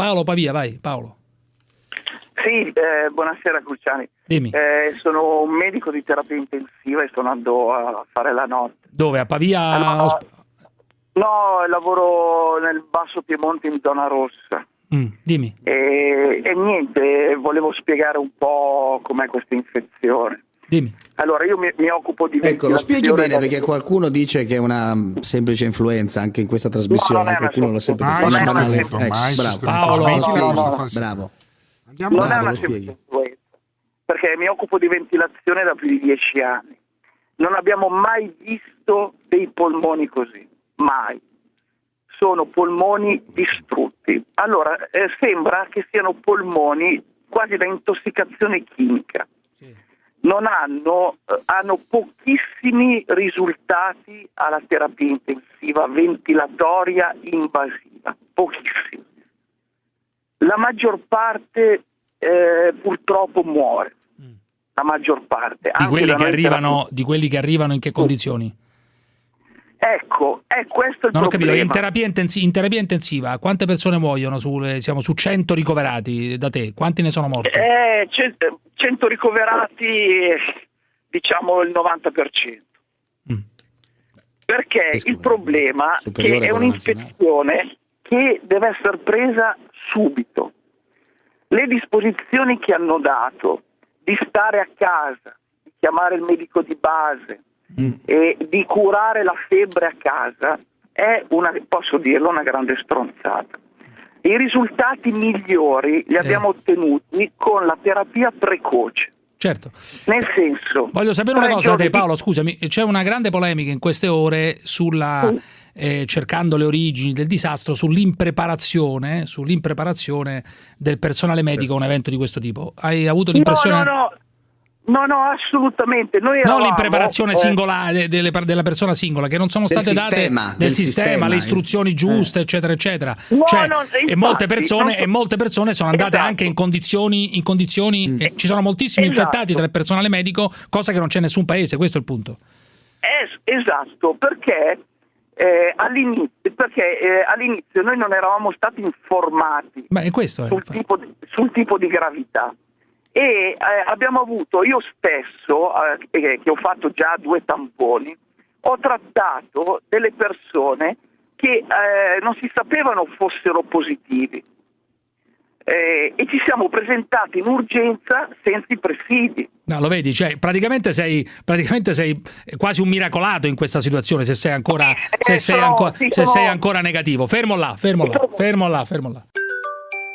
Paolo Pavia, vai Paolo. Sì, eh, buonasera Cruciani. Dimmi. Eh, sono un medico di terapia intensiva e sto andando a fare la notte. Dove? A Pavia? Allora, no, lavoro nel Basso Piemonte in zona rossa. Mm, dimmi. E, e niente, volevo spiegare un po' com'è questa infezione. Dimmi. Allora, io mi, mi occupo di Ecco, lo spieghi bene perché qualcuno dice che è una semplice influenza anche in questa trasmissione, No, non è una qualcuno l'ha sempre detto. Una banale- sostenuto, ecco, bravo. Paolo, no. Andiamo non è Bravo, una lo spieghi. semplice influenza, perché mi occupo di ventilazione da più di dieci anni. Non abbiamo mai visto dei polmoni così, mai. Sono polmoni distrutti. Allora, eh, sembra che siano polmoni quasi da intossicazione chimica. Non hanno, eh, hanno pochissimi risultati alla terapia intensiva ventilatoria invasiva, pochissimi la maggior parte eh, purtroppo muore. La maggior parte. Di quelli, arrivano, di quelli che arrivano in che condizioni? Ecco, è questo il Non ho capito, problema. in terapia, intensi- in terapia intensiva quante persone muoiono sulle- siamo su 100 ricoverati da te? Quanti ne sono morti? Eh, 100 ricoverati, diciamo il 90%. Mm. Perché Sì, il problema è che è un'infezione che deve essere presa subito. Le disposizioni che hanno dato di stare a casa, di chiamare il medico di base Mm. e di curare la febbre a casa è una, posso dirlo, una grande stronzata. I risultati migliori li Sì. abbiamo ottenuti con la terapia precoce. Certo. Nel senso, Voglio sapere una cosa te Paolo, scusami, c'è una grande polemica in queste ore sulla, eh, cercando le origini del disastro, sull'impreparazione, sull'impreparazione del personale medico a un evento di questo tipo. Hai avuto l'impressione... No, no, no, no, no, assolutamente. Noi Non l'impreparazione eh, singola de- delle della persona singola, che non sono state sistema, date del del sistema, sistema, le eh. istruzioni giuste, eccetera, eccetera. No, Cioè, no, e, infatti, molte persone, so- e molte persone sono andate Esatto. anche in condizioni, in condizioni eh, ci sono moltissimi Esatto. infettati tra il personale medico, cosa che non c'è in nessun paese, questo è il punto. Es- esatto, perché, eh, all'inizio, perché eh, all'inizio noi non eravamo stati informati Ma è questo, è, sul tipo, di, sul tipo di gravità e eh, abbiamo avuto, io stesso, eh, che ho fatto già due tamponi, ho trattato delle persone che eh, non si sapevano fossero positivi eh, e ci siamo presentati in urgenza senza i presidi. No, lo vedi, cioè, praticamente, sei, praticamente sei quasi un miracolato in questa situazione se sei ancora, se Eh, sei sono- ancora, sì, se sono- sei ancora negativo. Fermo là, fermo là, fermo là, fermo là.